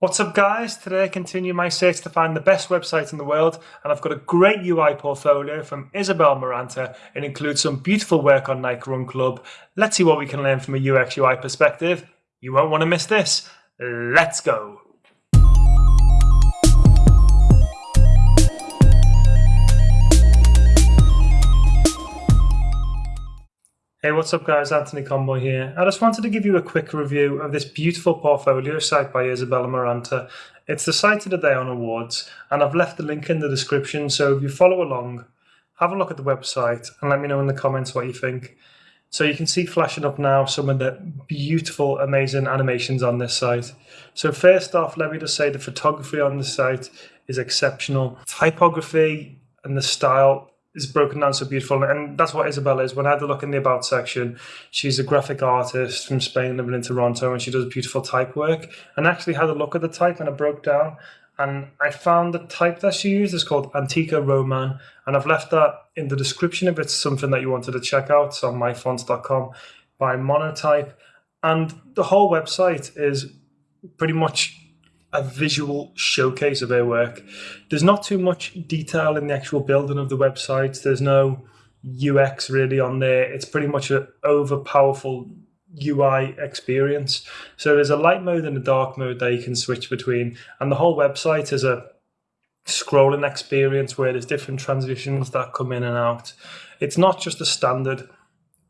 What's up guys? Today I continue my search to find the best website in the world and I've got a great UI portfolio from Isabel Maranta. It includes some beautiful work on Nike Run Club. Let's see what we can learn from a UX UI perspective. You won't want to miss this. Let's go! Hey, what's up guys? Anthony Conboy here. I just wanted to give you a quick review of this beautiful portfolio site by Isabella Maranta. It's the site of the day on Awwwards and I've left the link in the description so if you follow along, have a look at the website and let me know in the comments what you think. So you can see flashing up now some of the beautiful, amazing animations on this site. So first off, let me just say the photography on the site is exceptional. Typography and the style is broken down so beautiful. And that's what Isabella is. When I had a look in the about section she's a graphic artist from Spain living in Toronto and she does beautiful type work. And actually had a look at the type and I broke down and I found the type that she used is called Antica Roman. And I've left that in the description if it's something that you wanted to check out. It's on myfonts.com by Monotype. And the whole website is pretty much a visual showcase of her work. There's not too much detail in the actual building of the website. There's no UX really on there. It's pretty much an over powerful UI experience. So there's a light mode and a dark mode that you can switch between. And the whole website is a scrolling experience where there's different transitions that come in and out. It's not just a standard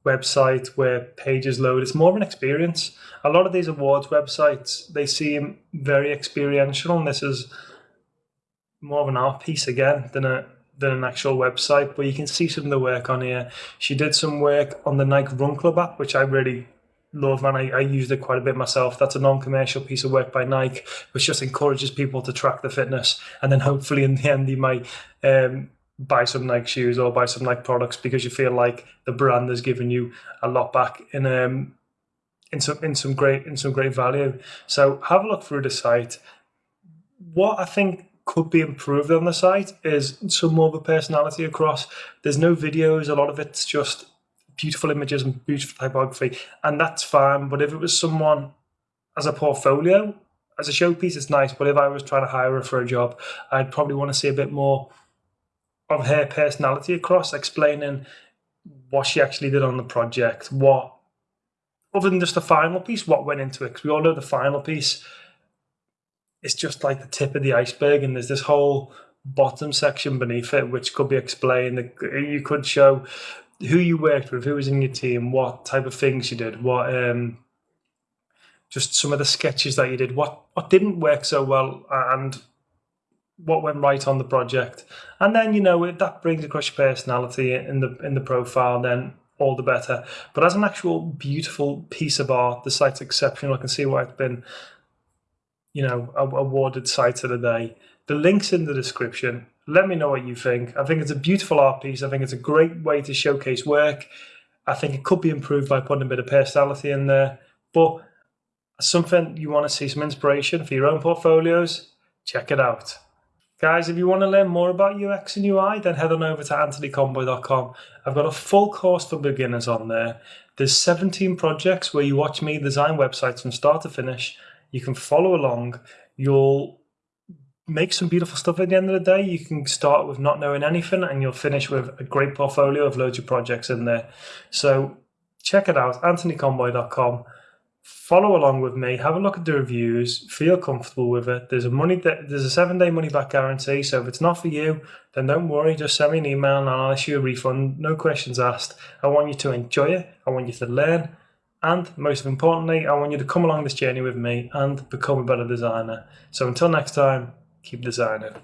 website where pages load. It's more of an experience. A lot of these Awwwards websites, they seem very experiential, and this is more of an art piece again than a than an actual website. But you can see some of the work on here. She did some work on the Nike Run Club app, which I really love and I, I used it quite a bit myself. That's a non-commercial piece of work by Nike, which just encourages people to track the fitness, and then hopefully in the end you might um, buy some Nike shoes or buy some Nike products because you feel like the brand has given you a lot back in um in some in some great in some great value. So have a look through the site. What I think could be improved on the site is some more of a personality across. There's no videos, a lot of it's just beautiful images and beautiful typography, and that's fine. But if it was someone as a portfolio, as a showpiece, it's nice. But if I was trying to hire her for a job, I'd probably want to see a bit more of her personality across, explaining what she actually did on the project, what other than just the final piece, what went into it. Because we all know the final piece is just like the tip of the iceberg, and there's this whole bottom section beneath it, which could be explained. You could show who you worked with, who was in your team, what type of things you did, what um, just some of the sketches that you did, what what didn't work so well, and what went right on the project, and then you know that brings across your personality in the in the profile. Then all the better. But as an actual beautiful piece of art, the site's exceptional. I can see why it's been, you know, awarded site of the day. The link's in the description. Let me know what you think. I think it's a beautiful art piece. I think it's a great way to showcase work. I think it could be improved by putting a bit of personality in there. But something you want to see some inspiration for your own portfolios, check it out. Guys, if you want to learn more about UX and UI, then head on over to anthonyconboy.com. I've got a full course for beginners on there. There's 17 projects where you watch me design websites from start to finish. You can follow along. You'll make some beautiful stuff at the end of the day. You can start with not knowing anything and you'll finish with a great portfolio of loads of projects in there. So check it out, anthonyconboy.com follow along with me, have a look at the reviews, feel comfortable with it. There's a money there's a seven day money back guarantee. So if it's not for you, then don't worry. Just send me an email and I'll issue a refund. No questions asked. I want you to enjoy it. I want you to learn. And most importantly, I want you to come along this journey with me and become a better designer. So until next time, keep designing.